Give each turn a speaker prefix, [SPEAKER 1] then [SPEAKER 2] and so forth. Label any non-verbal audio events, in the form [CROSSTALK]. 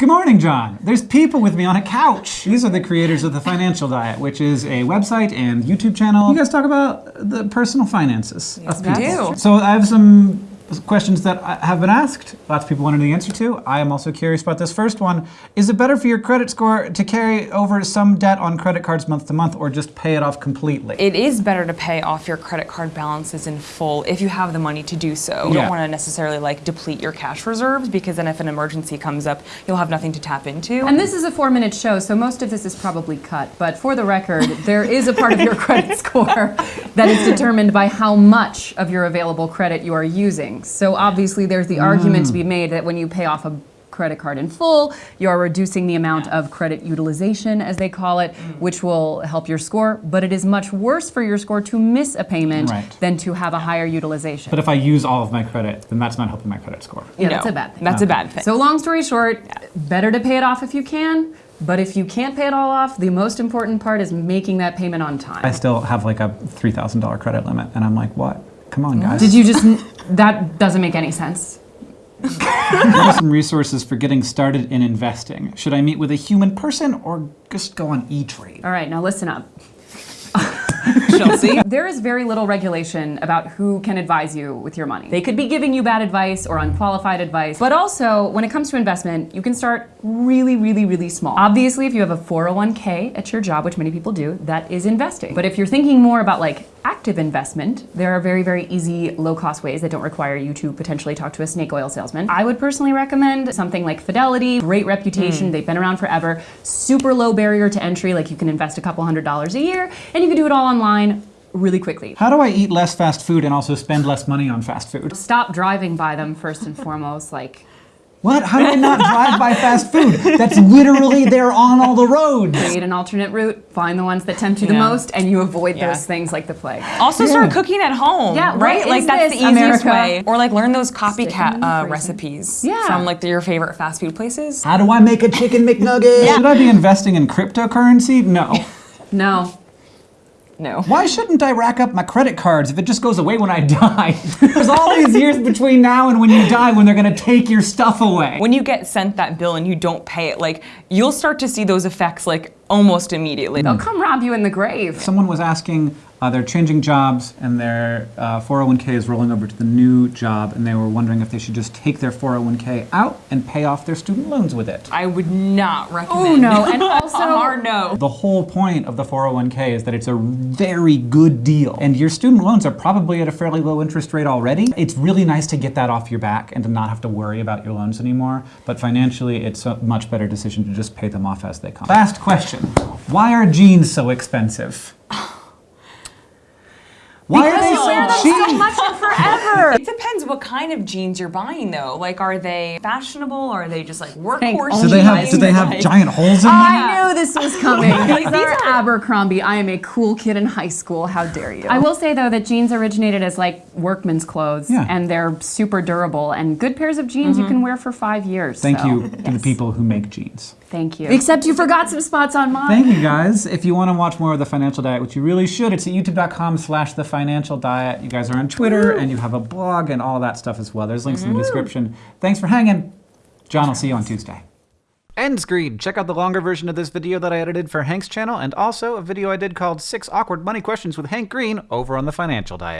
[SPEAKER 1] Good morning, John. There's people with me on a couch. These are the creators of The Financial Diet, which is a website and YouTube channel. You guys talk about the personal finances
[SPEAKER 2] Yes,
[SPEAKER 1] of
[SPEAKER 2] we do.
[SPEAKER 1] So I have some questions that have been asked. Lots of people wanted the answer to. I am also curious about this first one. Is it better for your credit score to carry over some debt on credit cards month to month or just pay it off completely?
[SPEAKER 2] It is better to pay off your credit card balances in full if you have the money to do so. You
[SPEAKER 1] Yeah.
[SPEAKER 2] don't want to necessarily like deplete your cash reserves because then if an emergency comes up, you'll have nothing to tap into.
[SPEAKER 3] And this is a four minute show, so most of this is probably cut. But for the record, there is a part of your [LAUGHS] credit score that is determined by how much of your available credit you are using. So obviously, there's the argument to be mm. made that when you pay off a credit card in full, you are reducing the amount of credit utilization, as they call it, mm. which will help your score. But it is much worse for your score to miss a payment
[SPEAKER 1] Right.
[SPEAKER 3] than to have a higher utilization.
[SPEAKER 1] But if I use all of my credit, then that's not helping my credit score.
[SPEAKER 3] yeah, that's a bad thing.
[SPEAKER 2] That's a bad thing.
[SPEAKER 3] So long story short, better to pay it off if you can. But if you can't pay it all off, the most important part is making that payment on time.
[SPEAKER 1] I still have like a $3,000 credit limit, and I'm like, what? Come on, guys.
[SPEAKER 3] Did you just? That doesn't make any sense.
[SPEAKER 1] What are some resources for getting started in investing? Should I meet with a human person or just go on E-Trade?
[SPEAKER 3] All right, now listen up. [LAUGHS]
[SPEAKER 2] Chelsea.
[SPEAKER 3] There is very little regulation about who can advise you with your money. They could be giving you bad advice or unqualified advice. But also, when it comes to investment, you can start really, really, really small. Obviously, if you have a 401k at your job, which many people do, that is investing. But if you're thinking more about like active investment, there are very, very easy, low cost ways that don't require you to potentially talk to a snake oil salesman. I would personally recommend something like Fidelity, great reputation, hmm. they've been around forever, super low barrier to entry, like you can invest a couple hundred dollars a year, and you can do it all online really quickly.
[SPEAKER 1] How do I eat less fast food and also spend less money on fast food?
[SPEAKER 3] Stop driving by them first and foremost, like
[SPEAKER 1] What? How do I not drive by fast food? That's literally there on all the roads.
[SPEAKER 3] create an alternate route, find the ones that tempt you the most, and you avoid
[SPEAKER 2] Yeah.
[SPEAKER 3] those things like the plague.
[SPEAKER 2] Also start cooking at home.
[SPEAKER 3] Yeah,
[SPEAKER 2] right? Like that's
[SPEAKER 3] this,
[SPEAKER 2] the easiest
[SPEAKER 3] America?
[SPEAKER 2] way. Or like learn those copycat uh, recipes
[SPEAKER 3] Yeah.
[SPEAKER 2] from like your favorite fast food places.
[SPEAKER 1] How do I make a chicken McNugget? Should I be investing in cryptocurrency? No. [LAUGHS]
[SPEAKER 3] No.
[SPEAKER 2] No. [LAUGHS]
[SPEAKER 1] Why shouldn't I rack up my credit cards if it just goes away when I [LAUGHS] die? There's all these years between now and when you die when they're gonna take your stuff away.
[SPEAKER 2] When you get sent that bill and you don't pay it, like you'll start to see those effects like almost immediately.
[SPEAKER 3] They'll come rob you in the grave.
[SPEAKER 1] Someone was asking, uh, they're changing jobs and their uh, 401k is rolling over to the new job, and they were wondering if they should just take their 401k out and pay off their student loans with it.
[SPEAKER 2] I would not recommend.
[SPEAKER 3] Oh no, [LAUGHS] and also
[SPEAKER 2] a hard no.
[SPEAKER 1] The whole point of the 401k is that it's a very good deal. And your student loans are probably at a fairly low interest rate already. It's really nice to get that off your back and to not have to worry about your loans anymore. But financially, it's a much better decision to just pay them off as they come. Last question Why are jeans so expensive? Why are they
[SPEAKER 3] you
[SPEAKER 1] so
[SPEAKER 3] wear them
[SPEAKER 1] cheap?
[SPEAKER 3] so much and forever.
[SPEAKER 2] It depends what kind of jeans you're buying though. Like are they fashionable or are they just like workhorse
[SPEAKER 3] only
[SPEAKER 1] do they have,
[SPEAKER 2] jeans?
[SPEAKER 1] do they have
[SPEAKER 2] Like-
[SPEAKER 1] giant holes in them?
[SPEAKER 3] I knew this was coming.
[SPEAKER 2] Like, [LAUGHS]
[SPEAKER 3] These
[SPEAKER 2] these
[SPEAKER 3] are
[SPEAKER 2] are-
[SPEAKER 3] Abercrombie. I am a cool kid in high school. How dare you? I will say though that jeans originated as like workman's clothes,
[SPEAKER 1] Yeah.
[SPEAKER 3] and they're super durable. And good pairs of jeans you mm-hmm. can wear for five years.
[SPEAKER 1] Thank
[SPEAKER 3] so,
[SPEAKER 1] you to the people who make jeans.
[SPEAKER 3] Thank you. Except you forgot some spots on mine.
[SPEAKER 1] Thank you guys. If you want to watch more of The Financial Diet, which you really should, it's at youtube.com slash The Financial Diet. You guys are on Twitter and you have a blog and all that stuff as well. There's links in the description. Thanks for hanging. John, I'll see you on Tuesday. End screen. Check out the longer version of this video that I edited for Hank's channel and also a video I did called Six Awkward Money Questions with Hank Green over on The Financial Diet.